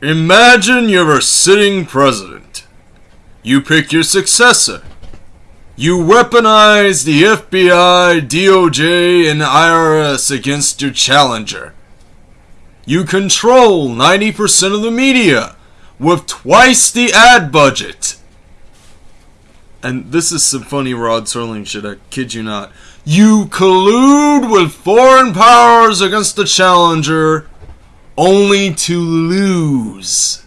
Imagine you're a sitting president. You pick your successor. You weaponize the FBI, DOJ, and IRS against your challenger. You control 90% of the media with twice the ad budget. And this is some funny Rod Serling shit, I kid you not. You collude with foreign powers against the challenger only to lose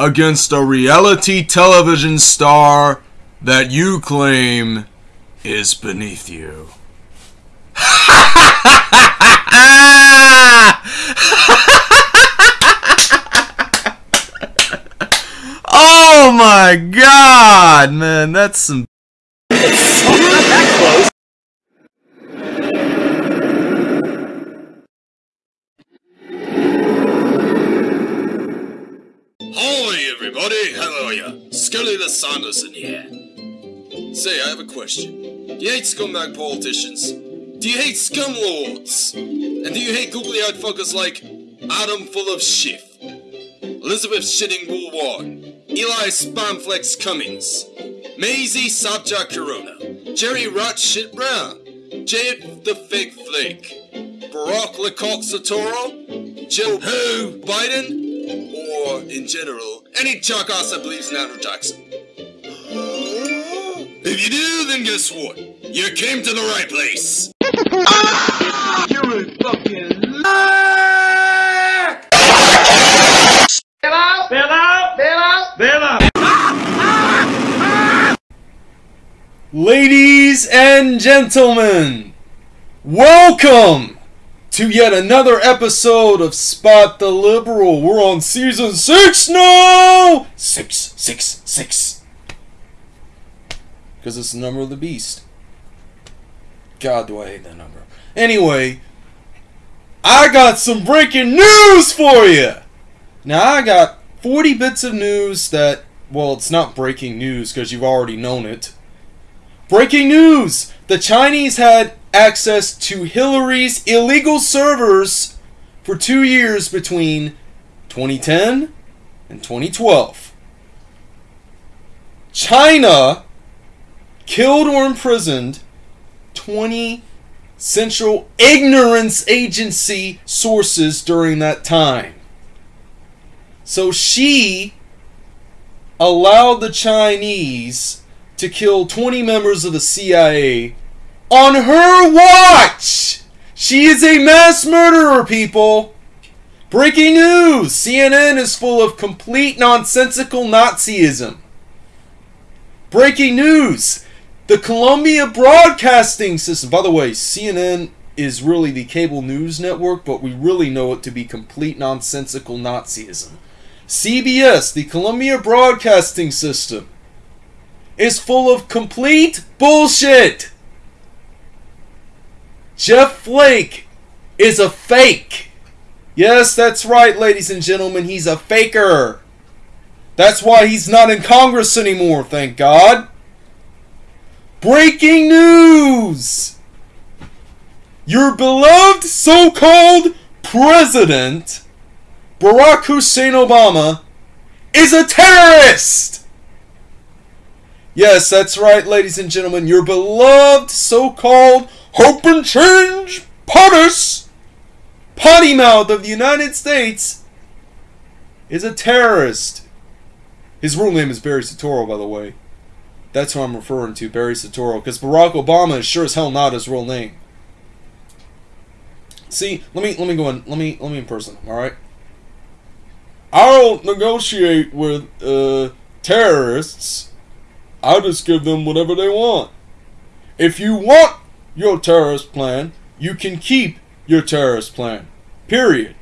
against a reality television star that you claim is beneath you. oh my god, man, that's some. Hi everybody, hello ya. Scully the Sanderson here. Say, I have a question. Do you hate scumbag politicians? Do you hate scum lords? And do you hate googly-eyed fuckers like Adam full of shit, Elizabeth shitting Woolward, Eli Spamflex Cummings, Maisie Sabja Corona, Jerry Rat Shit Brown, Jade the Fake Flake, Barack Lecoq Soetoro, Joe Who Biden, or in general, any jackass that believes in Andrew Jackson. If you do, then guess what? You came to the right place. You're a fucking liar! Bail out! Bail out! Bail out! Bail out! Ladies and gentlemen, welcome to yet another episode of Spot the Liberal. We're on season six now! Six, six, six. Because it's the number of the beast. God, do I hate that number. Anyway, I got some breaking news for you! Now, I got 40 bits of news that, well, it's not breaking news because you've already known it. Breaking news! The Chinese had access to Hillary's illegal servers for two years between 2010 and 2012. China killed or imprisoned 20 Central Ignorance Agency sources during that time. So she allowed the Chinese to kill 20 members of the CIA on her watch. She is a mass murderer, people. Breaking news CNN is full of complete nonsensical Nazism. Breaking news the Columbia Broadcasting System. By the way, CNN is really the cable news network, but we really know it to be complete nonsensical Nazism. CBS, the Columbia Broadcasting System, is full of complete bullshit. Jeff Flake is a fake. Yes, that's right, ladies and gentlemen, he's a faker. That's why he's not in Congress anymore, thank God. Breaking news! Your beloved so called president, Barack Hussein Obama, is a terrorist! Yes, that's right, ladies and gentlemen. Your beloved so called hope and change POTUS, potty mouth of the United States, is a terrorist. His real name is Barry Soetoro, by the way. That's who I'm referring to, Barry Soetoro, because Barack Obama is sure as hell not his real name. See, let me let me go in. Let me let me in person. All right. I'll negotiate with uh, terrorists. I'll just give them whatever they want. If you want your terrorist plan, you can keep your terrorist plan. Period.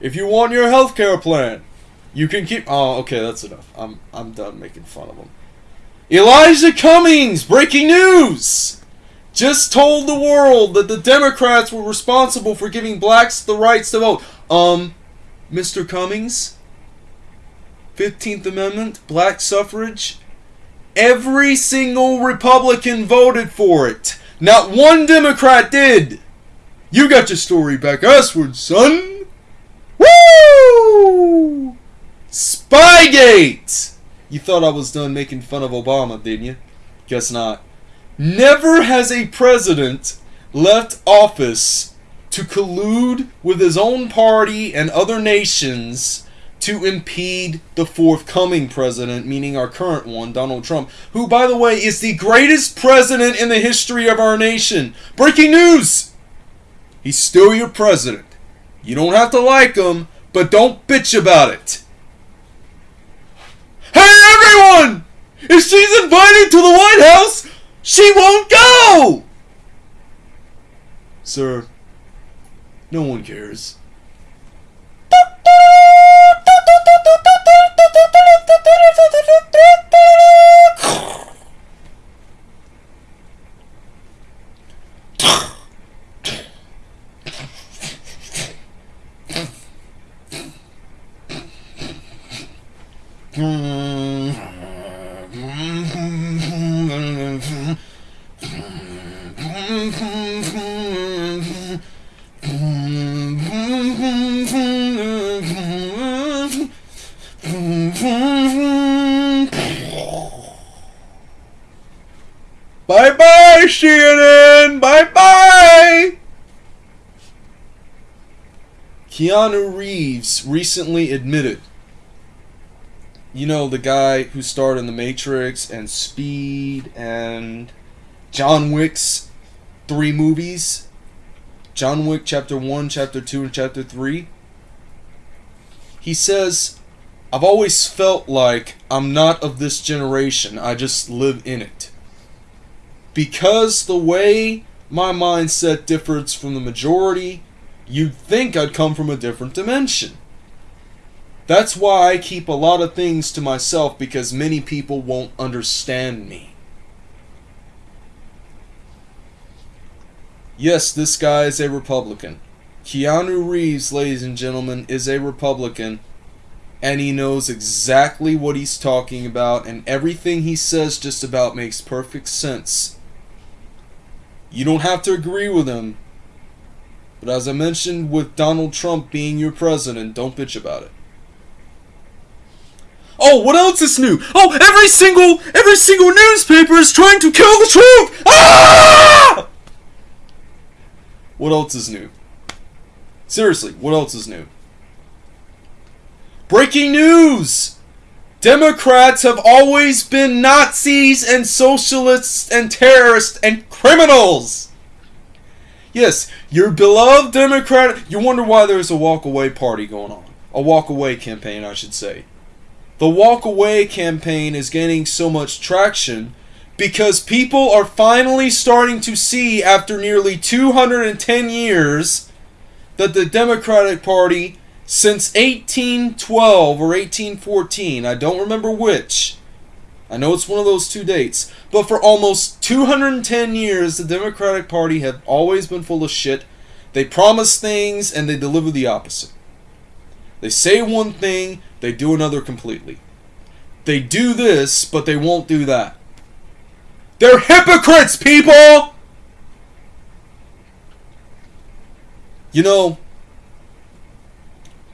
If you want your healthcare plan, you can keep. Oh, okay, that's enough. I'm I'm done making fun of them. Elijah Cummings, breaking news, just told the world that the Democrats were responsible for giving blacks the rights to vote. Um, Mr. Cummings, 15th Amendment, black suffrage. Every single Republican voted for it. Not one Democrat did. You got your story back usward, son. Woo! Spygate! You thought I was done making fun of Obama, didn't you? Guess not. Never has a president left office to collude with his own party and other nations to impede the forthcoming president, meaning our current one, Donald Trump, who, by the way, is the greatest president in the history of our nation. Breaking news! He's still your president. You don't have to like him, but don't bitch about it. Hey, everyone! If she's invited to the White House, she won't go! Sir, no one cares. Keanu Reeves recently admitted. You know, the guy who starred in The Matrix and Speed and John Wick's three movies John Wick Chapter 1, Chapter 2, and Chapter 3. He says, I've always felt like I'm not of this generation, I just live in it because the way my mindset differs from the majority, you'd think I'd come from a different dimension. That's why I keep a lot of things to myself because many people won't understand me. Yes, this guy is a Republican. Keanu Reeves, ladies and gentlemen, is a Republican. And he knows exactly what he's talking about, and everything he says just about makes perfect sense. You don't have to agree with him. But as I mentioned with Donald Trump being your president, don't bitch about it. Oh, what else is new? Oh, every single every single newspaper is trying to kill the truth. Ah! What else is new? Seriously, what else is new? Breaking news! Democrats have always been Nazis and socialists and terrorists and criminals. Yes, your beloved Democrat. You wonder why there's a walk away party going on. A walk away campaign, I should say. The walk away campaign is gaining so much traction because people are finally starting to see, after nearly 210 years, that the Democratic Party since 1812 or 1814, I don't remember which. I know it's one of those two dates, but for almost 210 years, the Democratic Party have always been full of shit. They promise things and they deliver the opposite. They say one thing, they do another completely. They do this, but they won't do that. They're hypocrites, people! You know,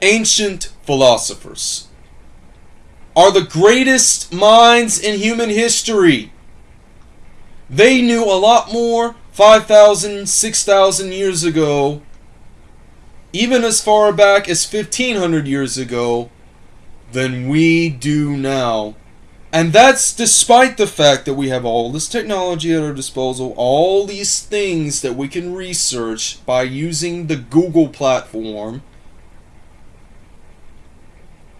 ancient philosophers are the greatest minds in human history. They knew a lot more 5,000, 6,000 years ago, even as far back as 1,500 years ago, than we do now. And that's despite the fact that we have all this technology at our disposal, all these things that we can research by using the Google platform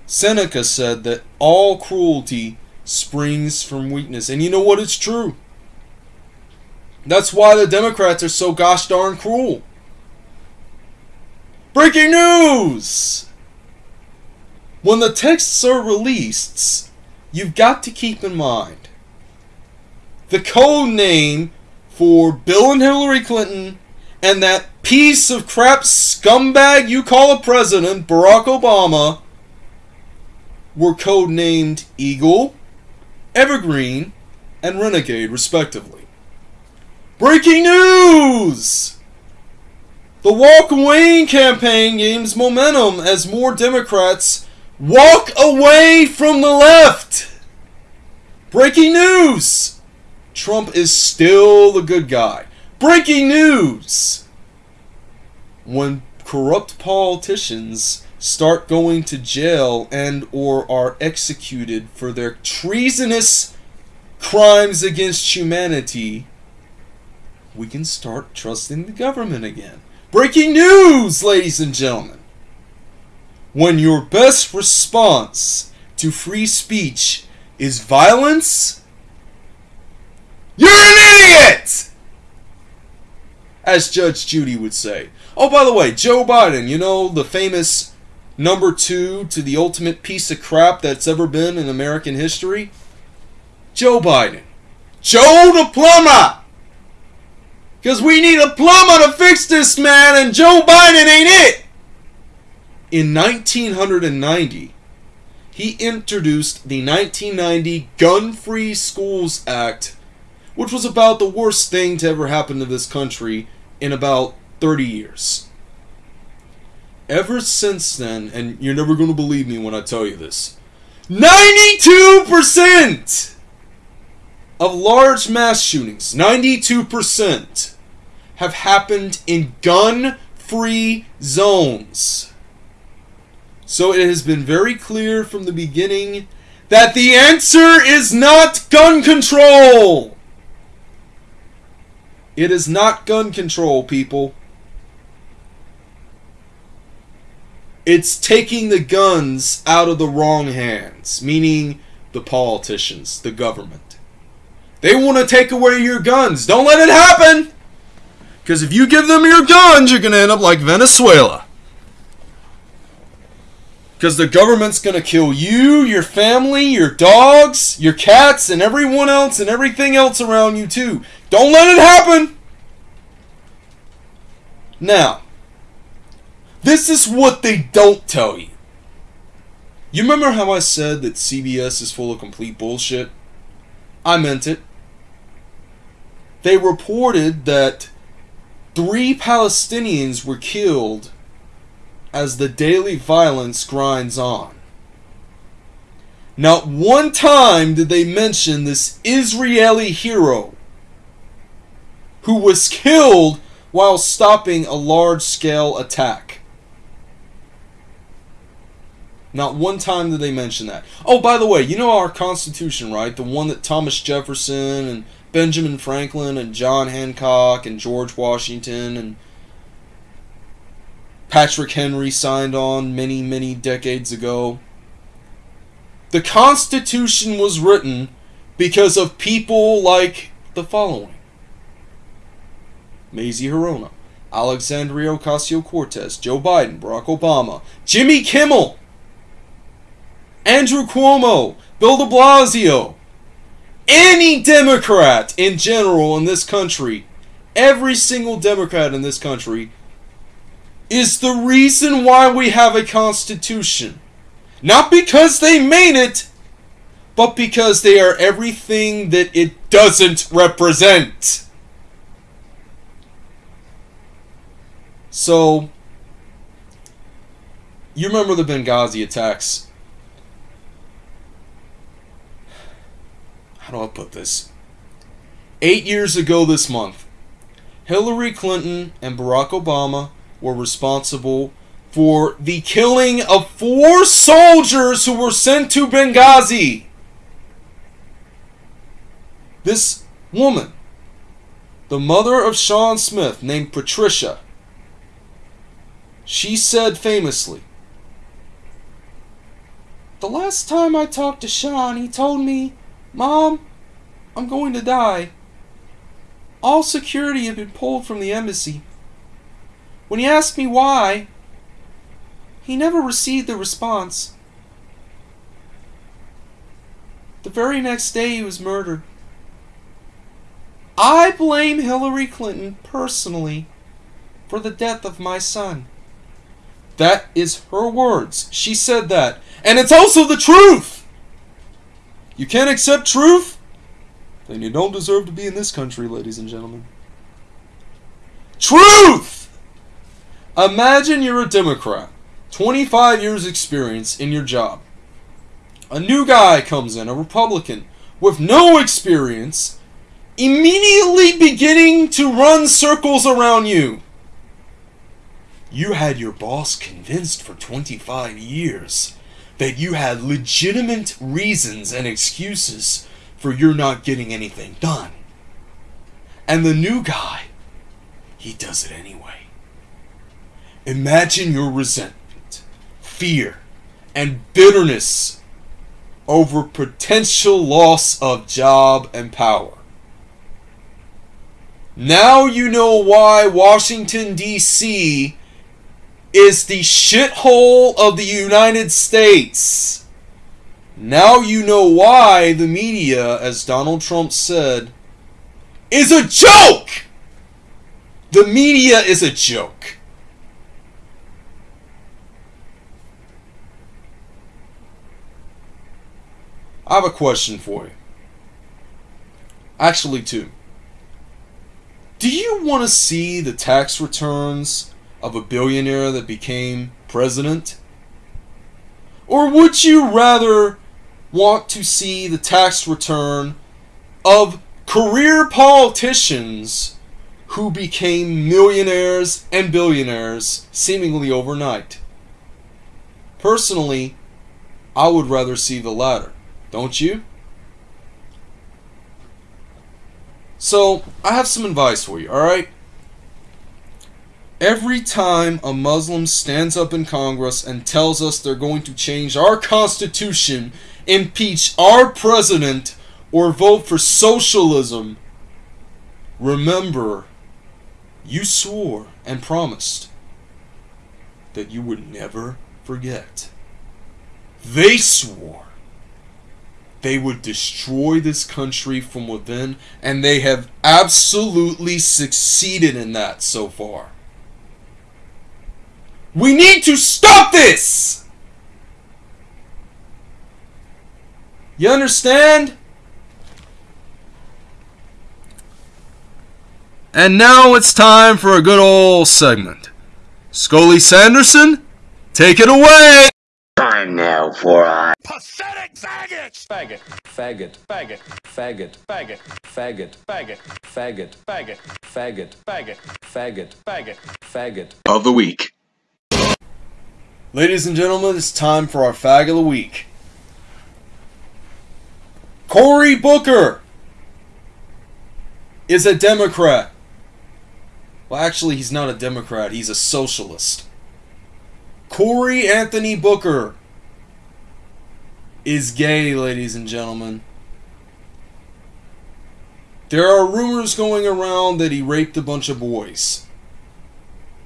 Seneca said that all cruelty springs from weakness. And you know what? It's true. That's why the Democrats are so gosh darn cruel. Breaking news! When the texts are released, you've got to keep in mind the code name for Bill and Hillary Clinton and that piece of crap scumbag you call a president, Barack Obama were codenamed Eagle, Evergreen, and Renegade, respectively. Breaking news! The Walk Away campaign gains momentum as more Democrats walk away from the left. Breaking news! Trump is still the good guy. Breaking news! When corrupt politicians start going to jail and or are executed for their treasonous crimes against humanity, we can start trusting the government again. Breaking news, ladies and gentlemen. When your best response to free speech is violence, you're an idiot! As Judge Judy would say. Oh, by the way, Joe Biden, you know, the famous number two to the ultimate piece of crap that's ever been in American history? Joe Biden. Joe the plumber! Because we need a plumber to fix this man, and Joe Biden ain't it! In 1990, he introduced the 1990 Gun Free Schools Act, which was about the worst thing to ever happen to this country in about 30 years. Ever since then, and you're never going to believe me when I tell you this, 92% of large mass shootings, 92%, have happened in gun free zones. So it has been very clear from the beginning that the answer is not gun control. It is not gun control, people. It's taking the guns out of the wrong hands, meaning the politicians, the government. They want to take away your guns. Don't let it happen! Because if you give them your guns, you're going to end up like Venezuela. Because the government's going to kill you, your family, your dogs, your cats, and everyone else and everything else around you, too. Don't let it happen! Now, this is what they don't tell you. You remember how I said that CBS is full of complete bullshit? I meant it. They reported that three Palestinians were killed as the daily violence grinds on. Not one time did they mention this Israeli hero who was killed while stopping a large scale attack. Not one time did they mention that. Oh, by the way, you know our Constitution, right? The one that Thomas Jefferson and Benjamin Franklin and John Hancock and George Washington and Patrick Henry signed on many, many decades ago. The Constitution was written because of people like the following Mazie Hirono, Alexandria Ocasio Cortez, Joe Biden, Barack Obama, Jimmy Kimmel, Andrew Cuomo, Bill de Blasio, any Democrat in general in this country, every single Democrat in this country, is the reason why we have a Constitution. Not because they made it, but because they are everything that it doesn't represent. So, you remember the Benghazi attacks. How do I put this? Eight years ago this month, Hillary Clinton and Barack Obama were responsible for the killing of four soldiers who were sent to Benghazi. This woman, the mother of Sean Smith, named Patricia, she said famously, The last time I talked to Sean, he told me, Mom, I'm going to die. All security had been pulled from the embassy. When he asked me why, he never received a response. The very next day, he was murdered. I blame Hillary Clinton personally for the death of my son. That is her words. She said that. And it's also the truth! You can't accept truth? Then you don't deserve to be in this country, ladies and gentlemen. Truth! Imagine you're a Democrat, 25 years experience in your job. A new guy comes in, a Republican, with no experience, immediately beginning to run circles around you. You had your boss convinced for 25 years that you had legitimate reasons and excuses for your not getting anything done. And the new guy, he does it anyway. Imagine your resentment, fear, and bitterness over potential loss of job and power. Now you know why Washington, D.C. is the shithole of the United States. Now you know why the media, as Donald Trump said, is a joke! The media is a joke. I have a question for you. Actually, two. Do you want to see the tax returns of a billionaire that became president? Or would you rather want to see the tax return of career politicians who became millionaires and billionaires seemingly overnight? Personally, I would rather see the latter. Don't you? So, I have some advice for you, alright? Every time a Muslim stands up in Congress and tells us they're going to change our Constitution, impeach our president, or vote for socialism, remember, you swore and promised that you would never forget. They swore they would destroy this country from within, and they have absolutely succeeded in that so far. We need to stop this! You understand? And now it's time for a good old segment. Scully Sanderson, take it away! Time now for a Pathetic faggots! faggot, faggot, faggot, faggot, faggot, faggot, faggot, faggot, faggot, faggot, faggot, faggot, faggot, faggot. Of the week. Ladies and gentlemen, it's time for our fag of the week. Cory Booker is a Democrat. Well, actually, he's not a Democrat, he's a socialist. Cory Anthony Booker is gay, ladies and gentlemen. There are rumors going around that he raped a bunch of boys.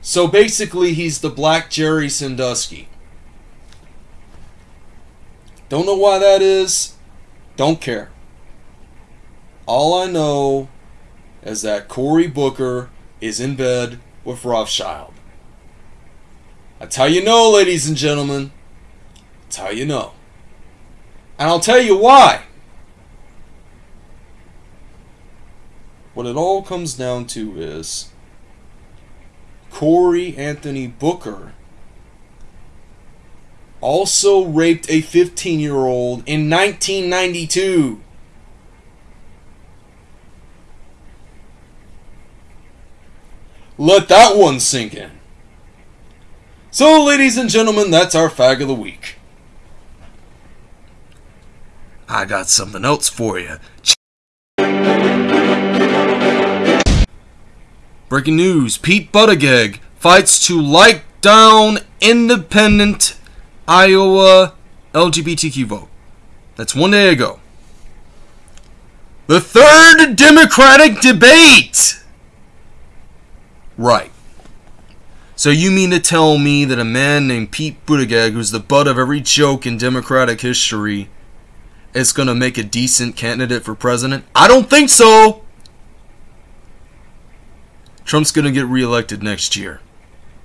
So basically, he's the Black Jerry Sandusky. Don't know why that is. Don't care. All I know is that Cory Booker is in bed with Rothschild. That's how you know, ladies and gentlemen. That's how you know. And I'll tell you why. What it all comes down to is Cory Anthony Booker also raped a 15 year old in 1992. Let that one sink in. So, ladies and gentlemen, that's our fag of the week. I got something else for you. Breaking news Pete Buttigieg fights to like down independent Iowa LGBTQ vote. That's one day ago. The third Democratic debate! Right. So you mean to tell me that a man named Pete Buttigieg, who's the butt of every joke in Democratic history, is going to make a decent candidate for president? I don't think so! Trump's going to get reelected next year.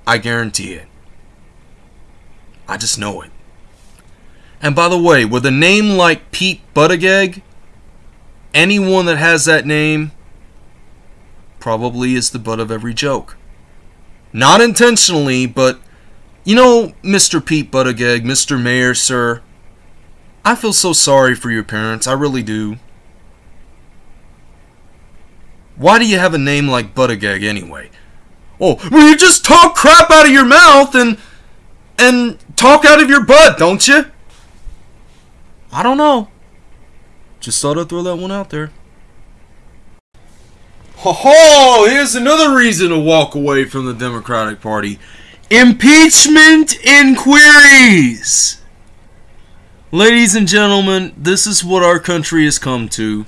I guarantee it. I just know it. And by the way, with a name like Pete Buttigieg, anyone that has that name probably is the butt of every joke. Not intentionally, but you know, Mr. Pete Buttigieg, Mr. Mayor, sir, I feel so sorry for your parents. I really do. Why do you have a name like Buttigieg anyway? Oh, well, you just talk crap out of your mouth and and talk out of your butt, don't you? I don't know. Just thought I'd throw that one out there. Ho ho! Here's another reason to walk away from the Democratic Party impeachment inquiries! Ladies and gentlemen, this is what our country has come to.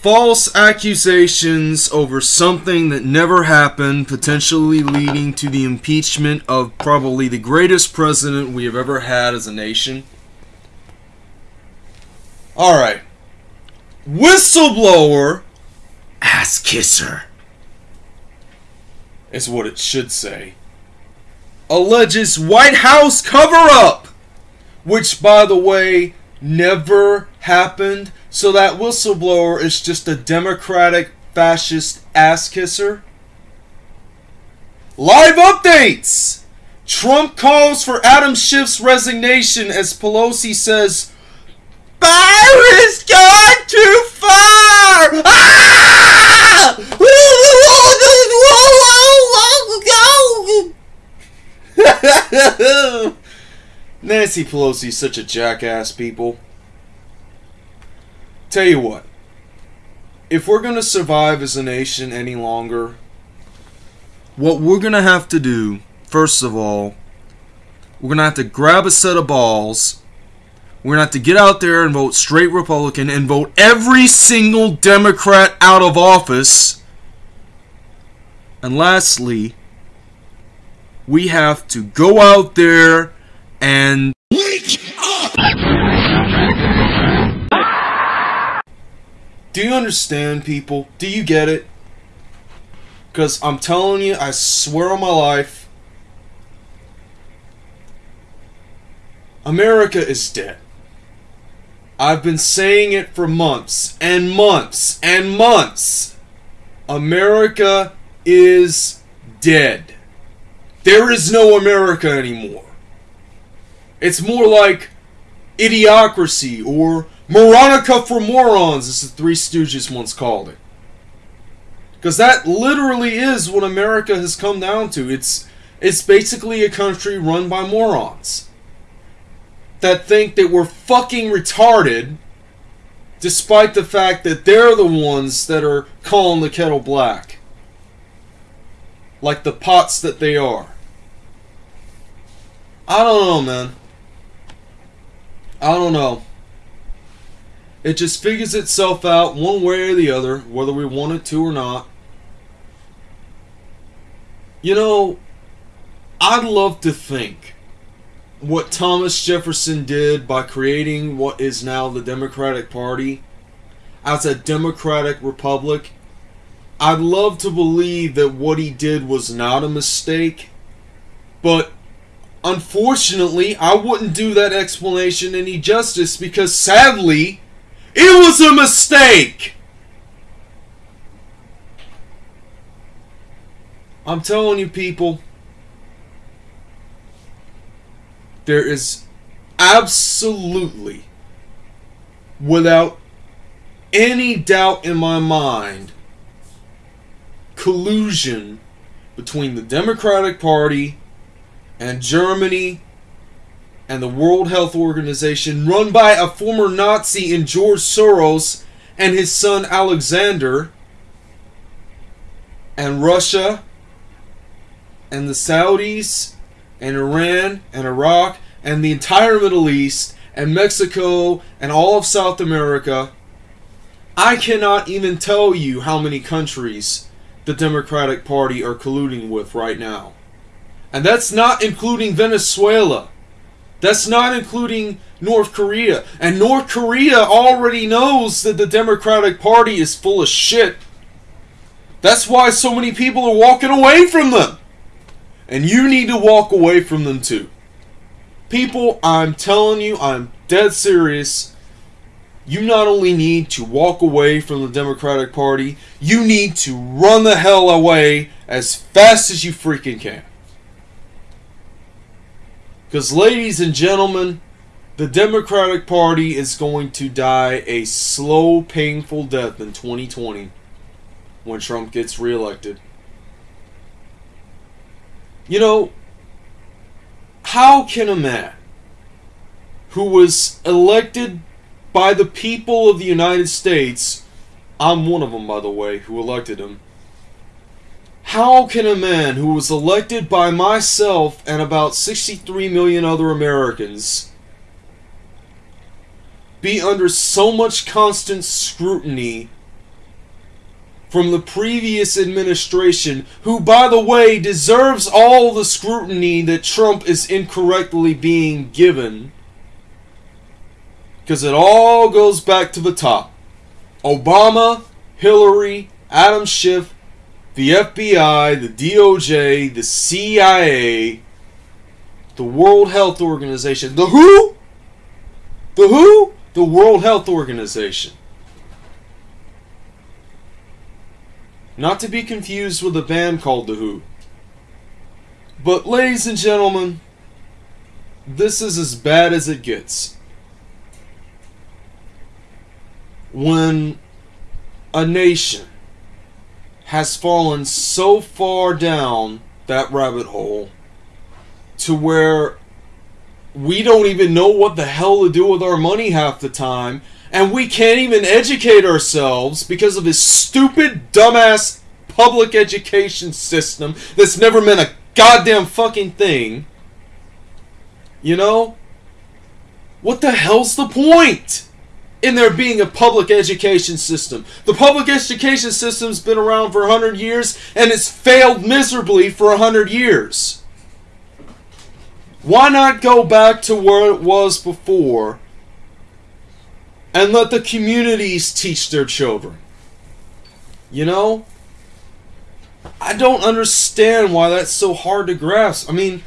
False accusations over something that never happened, potentially leading to the impeachment of probably the greatest president we have ever had as a nation. Alright. Whistleblower ass kisser is what it should say. Alleges White House cover up, which, by the way, never happened. So that whistleblower is just a Democratic fascist ass kisser. Live updates! Trump calls for Adam Schiff's resignation as Pelosi says, Byron's gone too far! Ah! Nancy Pelosi's such a jackass, people. Tell you what. If we're going to survive as a nation any longer, what we're going to have to do, first of all, we're going to have to grab a set of balls. We're going to have to get out there and vote straight Republican and vote every single Democrat out of office. And lastly, we have to go out there and wake up. Do you understand, people? Do you get it? Because I'm telling you, I swear on my life, America is dead. I've been saying it for months and months and months. America is dead. There is no America anymore. It's more like idiocracy or Moronica for morons, as the Three Stooges once called it. Because that literally is what America has come down to. It's it's basically a country run by morons that think that we're fucking retarded despite the fact that they're the ones that are calling the kettle black like the pots that they are. I don't know, man. I don't know. It just figures itself out one way or the other, whether we want it to or not. You know, I'd love to think what Thomas Jefferson did by creating what is now the Democratic Party as a democratic republic I'd love to believe that what he did was not a mistake, but unfortunately, I wouldn't do that explanation any justice because sadly, it was a mistake! I'm telling you, people, there is absolutely, without any doubt in my mind, collusion between the Democratic Party and Germany and the World Health Organization, run by a former Nazi in George Soros and his son Alexander, and Russia, and the Saudis, and Iran, and Iraq, and the entire Middle East, and Mexico, and all of South America. I cannot even tell you how many countries the Democratic Party are colluding with right now. And that's not including Venezuela. That's not including North Korea. And North Korea already knows that the Democratic Party is full of shit. That's why so many people are walking away from them. And you need to walk away from them too. People, I'm telling you, I'm dead serious. you not only need to walk away from the Democratic Party, you need to run the hell away as fast as you freaking can. Because, ladies and gentlemen, the Democratic Party is going to die a slow, painful death in 2020 when Trump gets reelected. You know, how can a man who was elected by the people of the United States, I'm one of them, by the way, who elected him. How can a man who was elected by myself and about 63 million other Americans be under so much constant scrutiny from the previous administration, who, by the way, deserves all the scrutiny that Trump is incorrectly being given? Because it all goes back to the top. Obama, Hillary, Adam Schiff, the FBI, the DOJ, the CIA, the World Health Organization, the WHO? The WHO? The World Health Organization. Not to be confused with a band called The Who. But, ladies and gentlemen, this is as bad as it gets. when a nation has fallen so far down that rabbit hole to where we don't even know what the hell to do with our money half the time and we can't even educate ourselves because of this stupid dumbass public education system that's never meant a goddamn fucking thing. You know? What the hell's the point in there being a public education system. The public education system's been around for 100 years and it's failed miserably for 100 years. Why not go back to where it was before and let the communities teach their children? You know? I don't understand why that's so hard to grasp. I mean,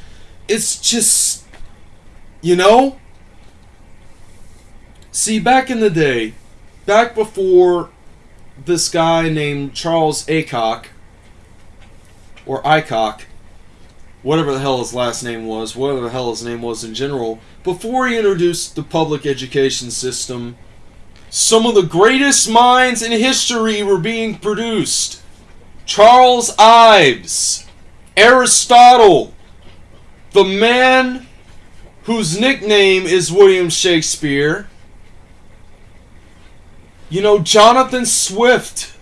it's just. You know? See, back in the day, back before this guy named Charles Aycock, or Aycock, whatever the hell his last name was, whatever the hell his name was in general, before he introduced the public education system, some of the greatest minds in history were being produced. Charles Ives, Aristotle, the man whose nickname is William Shakespeare, you know, Jonathan Swift,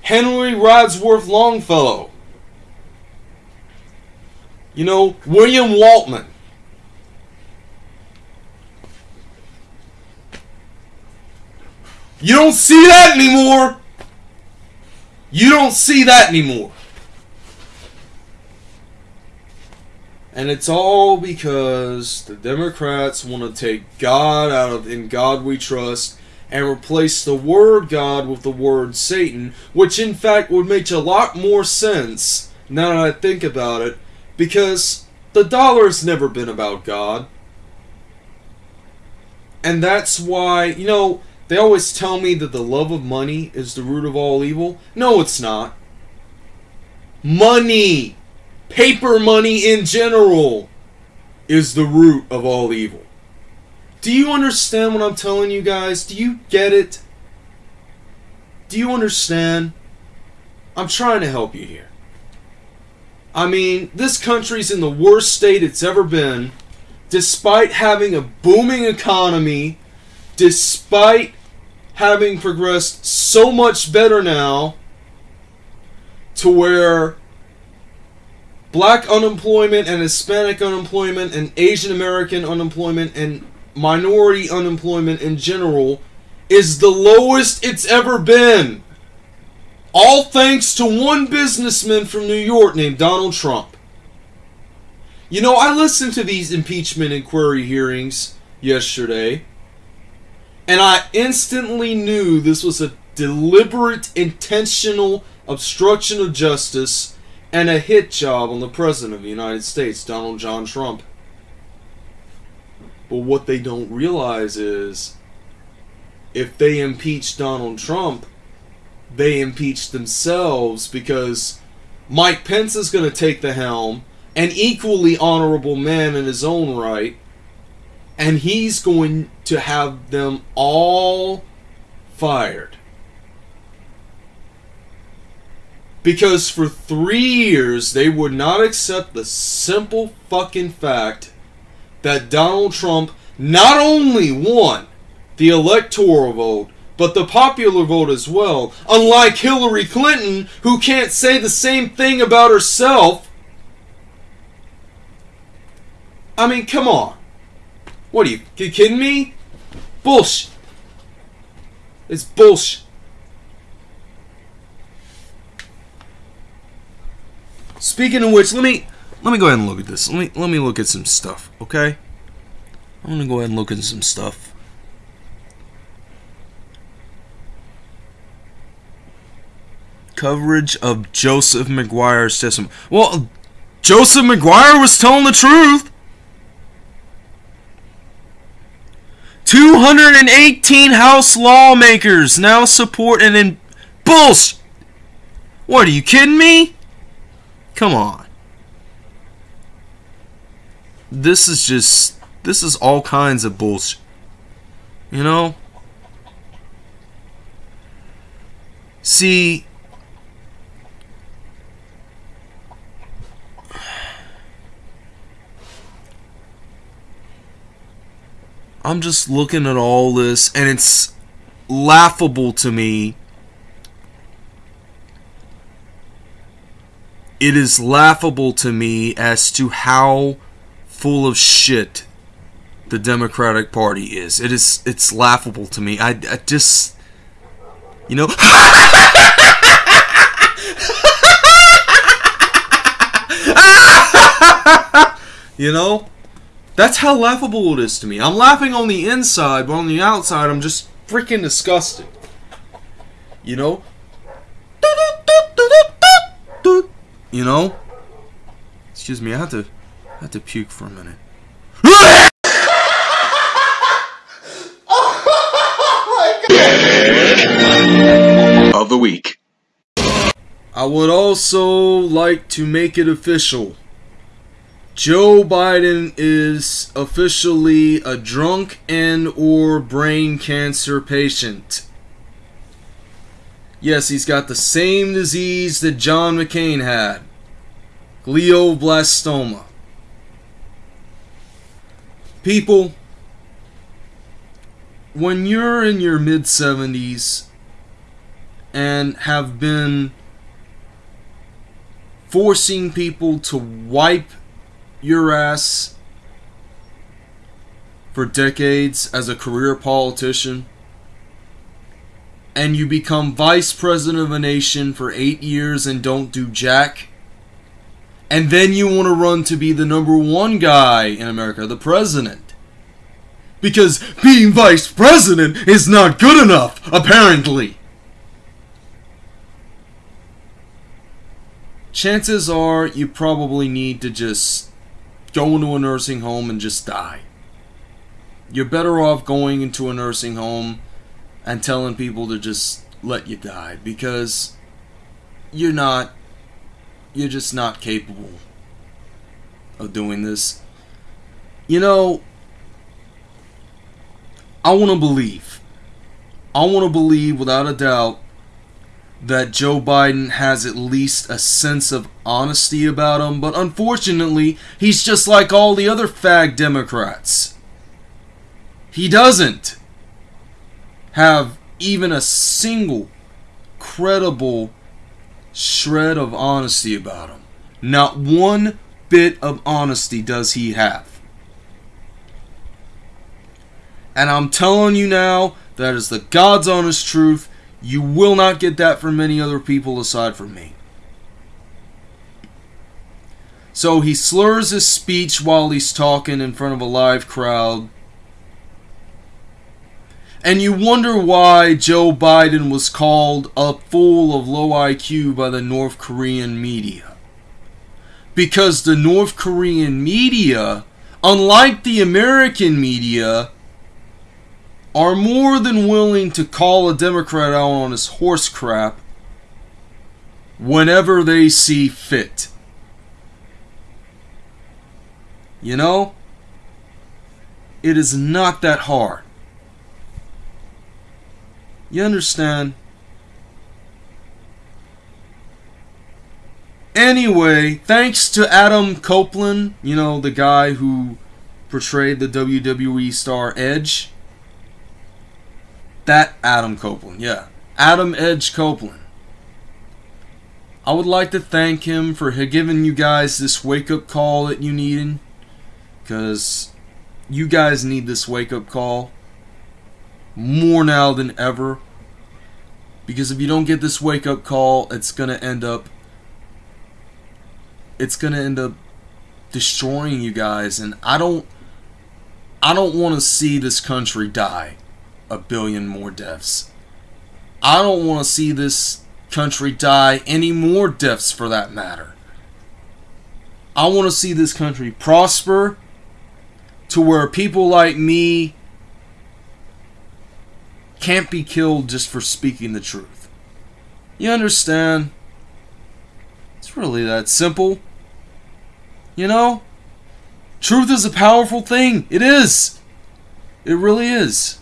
Henry Wadsworth Longfellow, you know, William Waltman. You don't see that anymore. You don't see that anymore. And it's all because the Democrats want to take God out of In God We Trust and replace the word God with the word Satan, which in fact would make a lot more sense now that I think about it, because the dollar's never been about God. And that's why, you know, they always tell me that the love of money is the root of all evil. No, it's not. Money, paper money in general, is the root of all evil. Do you understand what I'm telling you guys? Do you get it? Do you understand? I'm trying to help you here. I mean, this country's in the worst state it's ever been, despite having a booming economy, despite having progressed so much better now to where black unemployment and Hispanic unemployment and Asian American unemployment and minority unemployment in general is the lowest it's ever been. All thanks to one businessman from New York named Donald Trump. You know, I listened to these impeachment inquiry hearings yesterday, and I instantly knew this was a deliberate, intentional obstruction of justice and a hit job on the President of the United States, Donald John Trump. But what they don't realize is if they impeach Donald Trump, they impeach themselves because Mike Pence is going to take the helm, an equally honorable man in his own right, and he's going to have them all fired. Because for three years, they would not accept the simple fucking fact that Donald Trump not only won the electoral vote, but the popular vote as well. Unlike Hillary Clinton, who can't say the same thing about herself. I mean, come on. What are you, you kidding me? Bullshit. It's bullshit. Speaking of which, let me let me go ahead and look at this. Let me let me look at some stuff, okay? I'm gonna go ahead and look at some stuff. Coverage of Joseph Maguire's testimony. Well, Joseph Maguire was telling the truth. 218 House lawmakers now support an in bullshit. What are you kidding me? Come on. This is just this is all kinds of bullshit. You know? See, I'm just looking at all this and it's laughable to me. It is laughable to me as to how full of shit the Democratic Party is. It is it's laughable to me. I, I just you know You know? That's how laughable it is to me. I'm laughing on the inside, but on the outside, I'm just freaking disgusted. You know? You know? Excuse me, I had to, I had to puke for a minute. Of the week. I would also like to make it official. Joe Biden is officially a drunk and or brain cancer patient. Yes, he's got the same disease that John McCain had. Glioblastoma. People, when you're in your mid 70s and have been forcing people to wipe your ass for decades as a career politician and you become vice president of a nation for eight years and don't do jack and then you want to run to be the number one guy in america the president because being vice president is not good enough apparently chances are you probably need to just go into a nursing home and just die. You're better off going into a nursing home and telling people to just let you die because you're not you're just not capable of doing this. You know, I want to believe. I want to believe without a doubt that Joe Biden has at least a sense of honesty about him, but unfortunately, he's just like all the other fag Democrats. He doesn't have even a single credible shred of honesty about him. Not one bit of honesty does he have. And I'm telling you now, that is the God's honest truth. You will not get that from many other people aside from me. So he slurs his speech while he's talking in front of a live crowd. And you wonder why Joe Biden was called a fool of low IQ by the North Korean media. Because the North Korean media, unlike the American media, are more than willing to call a Democrat out on his horse crap whenever they see fit. You know, it is not that hard. You understand? Anyway, thanks to Adam Copeland, you know, the guy who portrayed the WWE star Edge. That Adam Copeland, yeah. Adam Edge Copeland. I would like to thank him for giving you guys this wake up call that you needed. Because you guys need this wake up call more now than ever. Because if you don't get this wake up call, it's going to end up. It's going to end up destroying you guys. And I don't. I don't want to see this country die a billion more deaths. I don't want to see this country die any more deaths for that matter. I want to see this country prosper to where people like me can't be killed just for speaking the truth. You understand? It's really that simple. You know? Truth is a powerful thing. It is. It really is.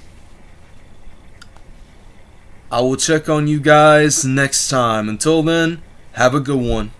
I will check on you guys next time. Until then, have a good one.